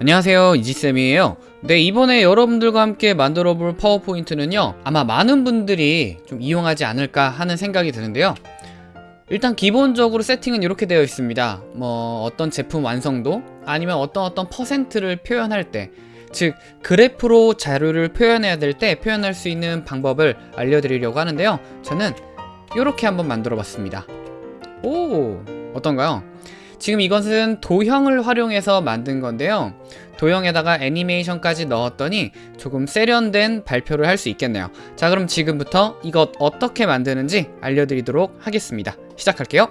안녕하세요 이지쌤이에요. 네 이번에 여러분들과 함께 만들어 볼 파워포인트는요 아마 많은 분들이 좀 이용하지 않을까 하는 생각이 드는데요. 일단 기본적으로 세팅은 이렇게 되어 있습니다. 뭐 어떤 제품 완성도 아니면 어떤 어떤 퍼센트를 표현할 때 즉 그래프로 자료를 표현해야 될 때 표현할 수 있는 방법을 알려드리려고 하는데요. 저는 이렇게 한번 만들어 봤습니다. 오 어떤가요? 지금 이것은 도형을 활용해서 만든 건데요. 도형에다가 애니메이션까지 넣었더니 조금 세련된 발표를 할 수 있겠네요. 자 그럼 지금부터 이것 어떻게 만드는지 알려드리도록 하겠습니다. 시작할게요.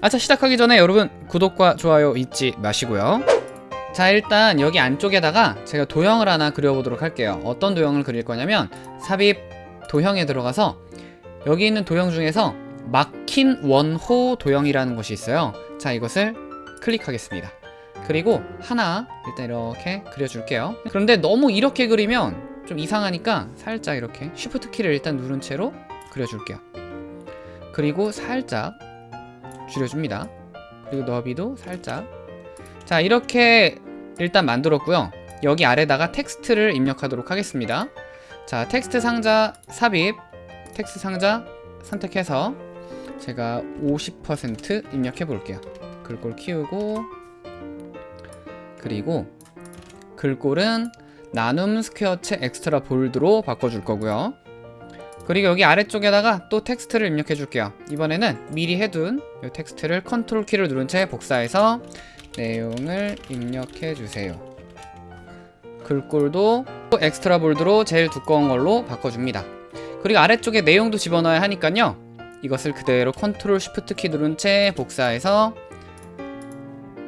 아자 시작하기 전에 여러분 구독과 좋아요 잊지 마시고요. 자 일단 여기 안쪽에다가 제가 도형을 하나 그려보도록 할게요. 어떤 도형을 그릴 거냐면 삽입 도형에 들어가서 여기 있는 도형 중에서 막힌 원호 도형이라는 것이 있어요 자 이것을 클릭하겠습니다. 그리고 하나 일단 이렇게 그려줄게요. 그런데 너무 이렇게 그리면 좀 이상하니까 살짝 이렇게 쉬프트 키를 일단 누른 채로 그려줄게요. 그리고 살짝 줄여줍니다. 그리고 너비도 살짝. 자 이렇게 일단 만들었고요. 여기 아래다가 텍스트를 입력하도록 하겠습니다. 자 텍스트 상자 삽입 텍스트 상자 선택해서 제가 50% 입력해 볼게요. 글꼴 키우고 그리고 글꼴은 나눔 스퀘어체 extra bold로 바꿔줄 거고요. 그리고 여기 아래쪽에다가 또 텍스트를 입력해 줄게요. 이번에는 미리 해둔 이 텍스트를 컨트롤 키를 누른 채 복사해서 내용을 입력해 주세요. 글꼴도 extra bold로 제일 두꺼운 걸로 바꿔줍니다. 그리고 아래쪽에 내용도 집어넣어야 하니까요 이것을 그대로 control shift 키 누른 채 복사해서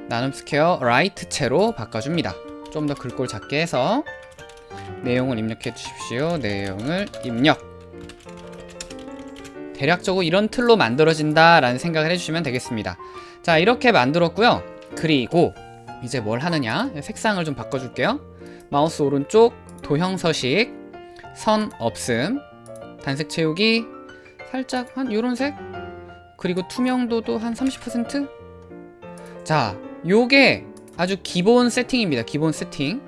나눔 스퀘어 light체로 바꿔줍니다. 좀 더 글꼴 작게 해서 내용을 입력해 주십시오. 내용을 입력. 대략적으로 이런 틀로 만들어진다 라는 생각을 해주시면 되겠습니다. 자 이렇게 만들었고요. 그리고 이제 뭘 하느냐? 색상을 좀 바꿔줄게요. 마우스 오른쪽 도형 서식 선 없음 단색 채우기 살짝 한 요런 색? 그리고 투명도도 한 30%? 자 요게 아주 기본 세팅입니다. 기본 세팅.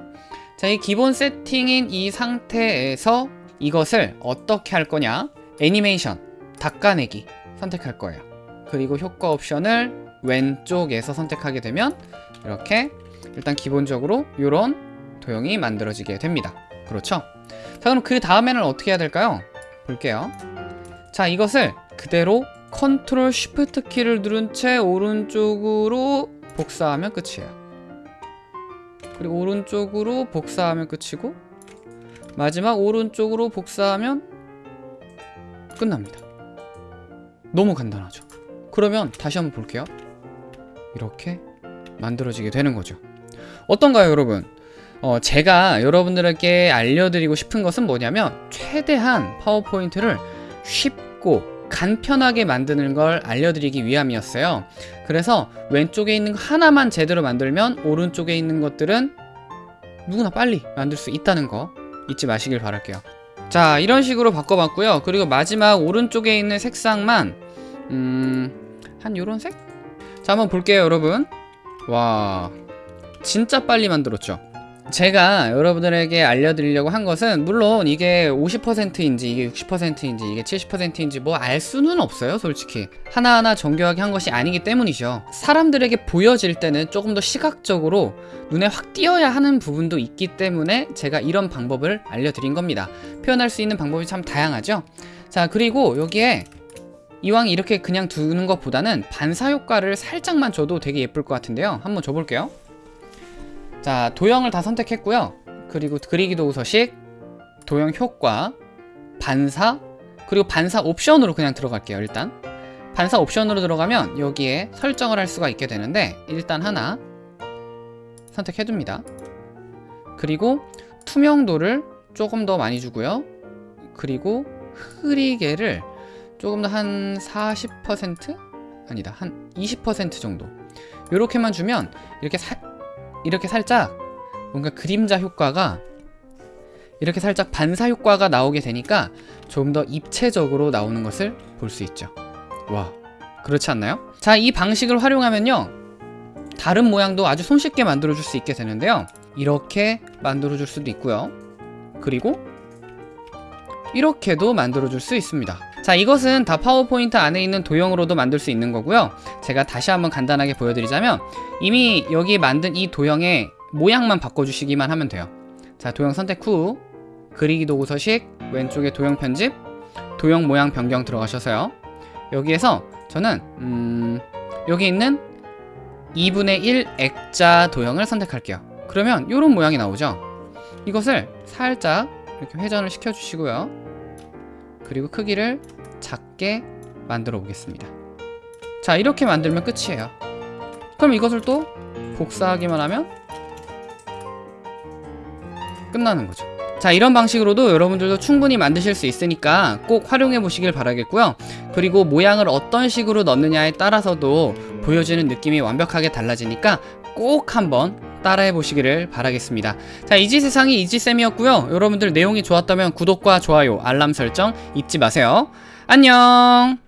자 이 기본 세팅인 이 상태에서 이것을 어떻게 할 거냐? 애니메이션 닦아내기 선택할 거예요. 그리고 효과 옵션을 왼쪽에서 선택하게 되면 이렇게 일단 기본적으로 이런 도형이 만들어지게 됩니다. 그렇죠? 자 그럼 그 다음에는 어떻게 해야 될까요? 볼게요 자 이것을 그대로 컨트롤 쉬프트 키를 누른 채 오른쪽으로 복사하면 끝이에요. 그리고 오른쪽으로 복사하면 끝이고 마지막 오른쪽으로 복사하면 끝납니다. 너무 간단하죠? 그러면 다시 한번 볼게요. 이렇게 만들어지게 되는 거죠. 어떤가요 여러분? 어, 제가 여러분들에게 알려드리고 싶은 것은 뭐냐면 최대한 파워포인트를 쉽 고 간편하게 만드는 걸 알려드리기 위함이었어요. 그래서 왼쪽에 있는 거 하나만 제대로 만들면 오른쪽에 있는 것들은 누구나 빨리 만들 수 있다는 거 잊지 마시길 바랄게요. 자 이런 식으로 바꿔봤고요. 그리고 마지막 오른쪽에 있는 색상만 음... 한 요런 색? 자 한번 볼게요 여러분. 와 진짜 빨리 만들었죠 제가 여러분들에게 알려드리려고 한 것은 물론 이게 50%인지 이게 60%인지 이게 70%인지 뭐 알 수는 없어요 솔직히. 하나하나 정교하게 한 것이 아니기 때문이죠. 사람들에게 보여질 때는 조금 더 시각적으로 눈에 확 띄어야 하는 부분도 있기 때문에 제가 이런 방법을 알려드린 겁니다. 표현할 수 있는 방법이 참 다양하죠? 자 그리고 여기에 이왕 이렇게 그냥 두는 것보다는 반사 효과를 살짝만 줘도 되게 예쁠 것 같은데요. 한번 줘볼게요 자 도형을 다 선택했고요. 그리고 그리기 도구 서식 도형 효과 반사 그리고 반사 옵션으로 그냥 들어갈게요 일단. 반사 옵션으로 들어가면 여기에 설정을 할 수가 있게 되는데 일단 하나 선택해 둡니다. 그리고 투명도를 조금 더 많이 주고요. 그리고 흐리게를 조금 더 한 40% 아니다 한 20% 정도. 이렇게만 주면 이렇게 사, 이렇게 살짝 뭔가 그림자 효과가 이렇게 살짝 반사 효과가 나오게 되니까 좀 더 입체적으로 나오는 것을 볼 수 있죠. 와 그렇지 않나요? 자 이 방식을 활용하면요 다른 모양도 아주 손쉽게 만들어 줄 수 있게 되는데요. 이렇게 만들어 줄 수도 있고요. 그리고 이렇게도 만들어 줄 수 있습니다 자 이것은 다 파워포인트 안에 있는 도형으로도 만들 수 있는 거고요. 제가 다시 한번 간단하게 보여드리자면 이미 여기 만든 이 도형의 모양만 바꿔주시기만 하면 돼요. 자 도형 선택 후 그리기 도구 서식 왼쪽에 도형 편집 도형 모양 변경 들어가셔서요. 여기에서 저는 음, 여기 있는 2분의 1 액자 도형을 선택할게요. 그러면 이런 모양이 나오죠? 이것을 살짝 이렇게 회전을 시켜 주시고요. 그리고 크기를 작게 만들어 보겠습니다. 자 이렇게 만들면 끝이에요. 그럼 이것을 또 복사하기만 하면 끝나는 거죠. 자 이런 방식으로도 여러분들도 충분히 만드실 수 있으니까 꼭 활용해 보시길 바라겠고요. 그리고 모양을 어떤 식으로 넣느냐에 따라서도 보여지는 느낌이 완벽하게 달라지니까 꼭 한번 따라해 보시기를 바라겠습니다. 자 이지세상이 이지쌤이었고요. 여러분들 내용이 좋았다면 구독과 좋아요 알람 설정 잊지 마세요 안녕